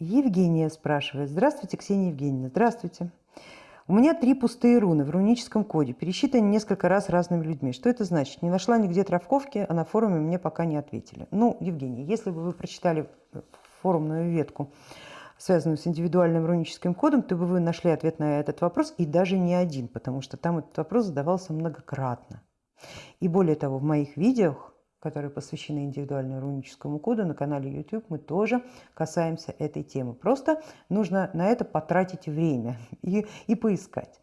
Евгения спрашивает. Здравствуйте, Ксения Евгеньевна. Здравствуйте. У меня три пустые руны в руническом коде, пересчитаны несколько раз разными людьми. Что это значит? Не нашла нигде травковки, а на форуме мне пока не ответили. Ну, Евгения, если бы вы прочитали форумную ветку, связанную с индивидуальным руническим кодом, то бы вы нашли ответ на этот вопрос, и даже не один, потому что там этот вопрос задавался многократно. И более того, в моих видео которые посвящены индивидуальному руническому коду на канале YouTube, мы тоже касаемся этой темы. Просто нужно на это потратить время и, и поискать.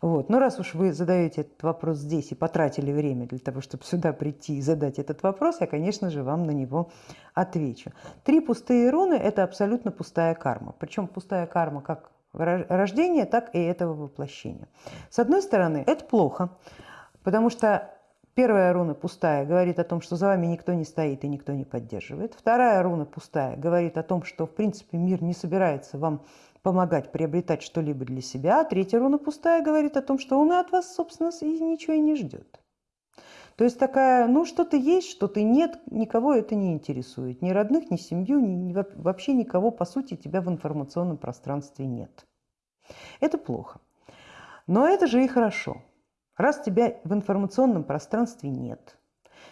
Вот. Но раз уж вы задаете этот вопрос здесь и потратили время для того, чтобы сюда прийти и задать этот вопрос, я, конечно же, вам на него отвечу. Три пустые руны – это абсолютно пустая карма. Причем пустая карма как рождения, так и этого воплощения. С одной стороны, это плохо, потому что Первая руна пустая говорит о том, что за вами никто не стоит и никто не поддерживает. Вторая руна пустая говорит о том, что в принципе мир не собирается вам помогать приобретать что-либо для себя. А третья руна пустая говорит о том, что он и от вас, собственно, и ничего и не ждет. То есть такая, ну что-то есть, что-то нет, никого это не интересует. Ни родных, ни семью, ни, вообще никого, по сути, тебя в информационном пространстве нет. Это плохо. Но это же и хорошо. Раз тебя в информационном пространстве нет,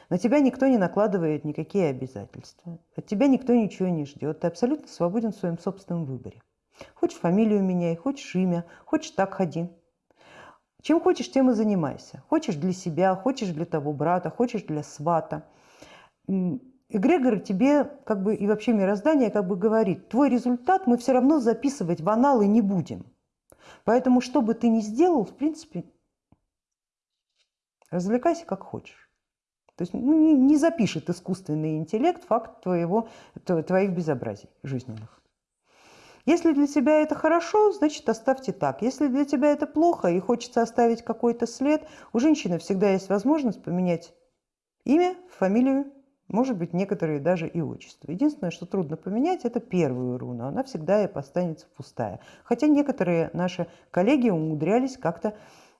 на тебя никто не накладывает никакие обязательства, от тебя никто ничего не ждет, ты абсолютно свободен в своем собственном выборе. Хочешь фамилию меняй, хочешь имя, хочешь так ходи. Чем хочешь, тем и занимайся. Хочешь для себя, хочешь для того брата, хочешь для свата. Эгрегор тебе как бы и вообще мироздание как бы говорит, твой результат мы все равно записывать в аналы не будем. Поэтому что бы ты ни сделал, в принципе, Развлекайся как хочешь. То есть ну, не, не запишет искусственный интеллект факт твоего, твоих безобразий жизненных. Если для тебя это хорошо, значит оставьте так. Если для тебя это плохо и хочется оставить какой-то след, у женщины всегда есть возможность поменять имя, фамилию, может быть, некоторые даже и отчество. Единственное, что трудно поменять, это первую руну. Она всегда и останется пустая. Хотя некоторые наши коллеги умудрялись как-то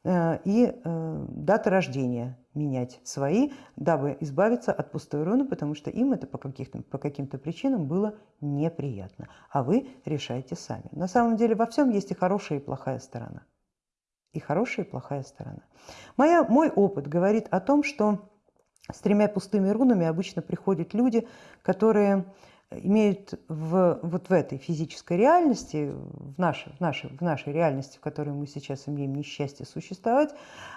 и э, даты рождения менять свои, дабы избавиться от пустой руны, потому что им это по, каким-то по каким-то причинам было неприятно. А вы решайте сами. На самом деле во всем есть и хорошая, и плохая сторона. И хорошая, и плохая сторона. Моя, мой опыт говорит о том, что с тремя пустыми рунами обычно приходят люди, которые имеют в, вот в этой физической реальности, в нашей, в, нашей, в нашей реальности, в которой мы сейчас имеем несчастье существовать,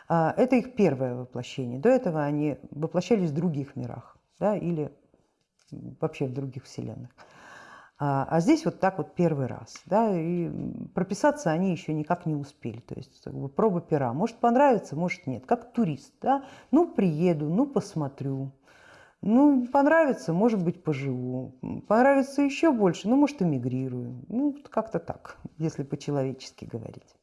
а, это их первое воплощение. До этого они воплощались в других мирах да, или вообще в других вселенных. А, а здесь вот так вот первый раз. Да, и прописаться они еще никак не успели. То есть как бы, проба пера. Может понравится, может нет. Как турист. Да? Ну приеду, ну посмотрю. Ну, понравится, может быть, поживу. Понравится еще больше, ну, может, эмигрирую. Ну, как-то так, если по-человечески говорить.